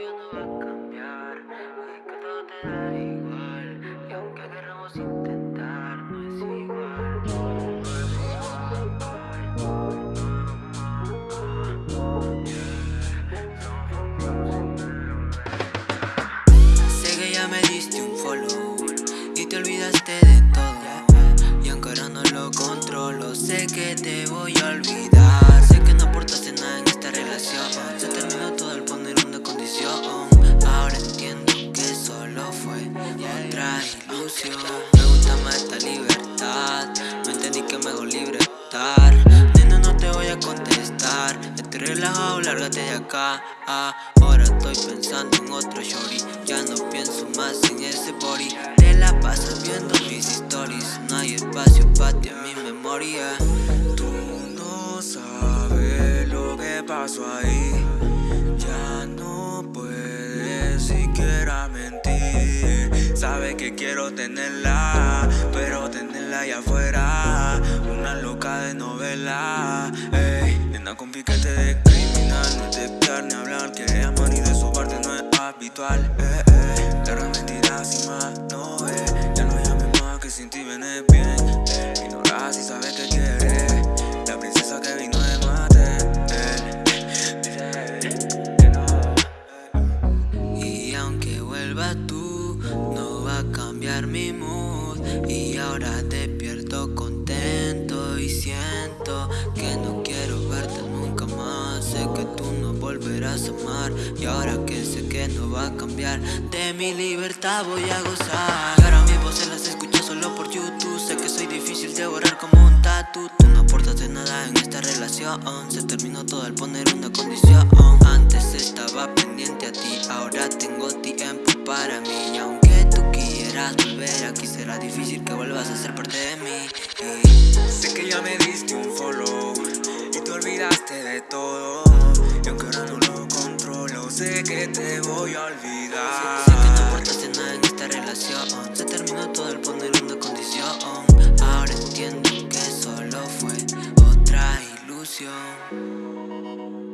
ya no va a cambiar que todo te da igual Y aunque queramos intentar No es igual Sé que ya me diste un follow Y te olvidaste de todo Y aunque ahora no lo controlo Sé que te voy a olvidar otra ilusión. Me gusta más esta libertad. No entendí que me hago libre estar Nena no te voy a contestar. Estoy relajado, lárgate de acá. Ah, Ahora estoy pensando en otro shorty. Ya no pienso más en ese body. Te la pasas viendo mis stories. No hay espacio para ti en mi memoria. Tú no sabes lo que pasó ahí Sabes que quiero tenerla Pero tenerla allá afuera Una loca de novela Ey, nena con piquete de criminal No es de mi mood Y ahora despierto contento Y siento que no quiero verte nunca más. Sé que tú no volverás a amar Y ahora que sé que no va a cambiar De mi libertad voy a gozar. Y ahora mis voces las escucho solo por YouTube. Sé que soy difícil de borrar como un tatu. Tú no aportas nada en esta relación. Se terminó todo al poner una condición difícil que vuelvas a ser parte de mí. Sé que ya me diste un follow Y te olvidaste de todo. Y aunque ahora no lo controlo Sé que te voy a olvidar. Sé, sé que no aportaste nada en esta relación. Se terminó todo el poner una condición. Ahora entiendo que solo fue otra ilusión.